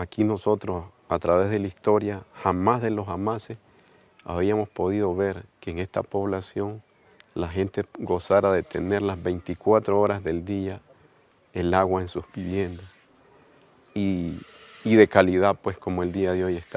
aquí nosotros a través de la historia, jamás de los jamases, habíamos podido ver que en esta población la gente gozara de tener las 24 horas del día el agua en sus viviendas y, y de calidad pues como el día de hoy está.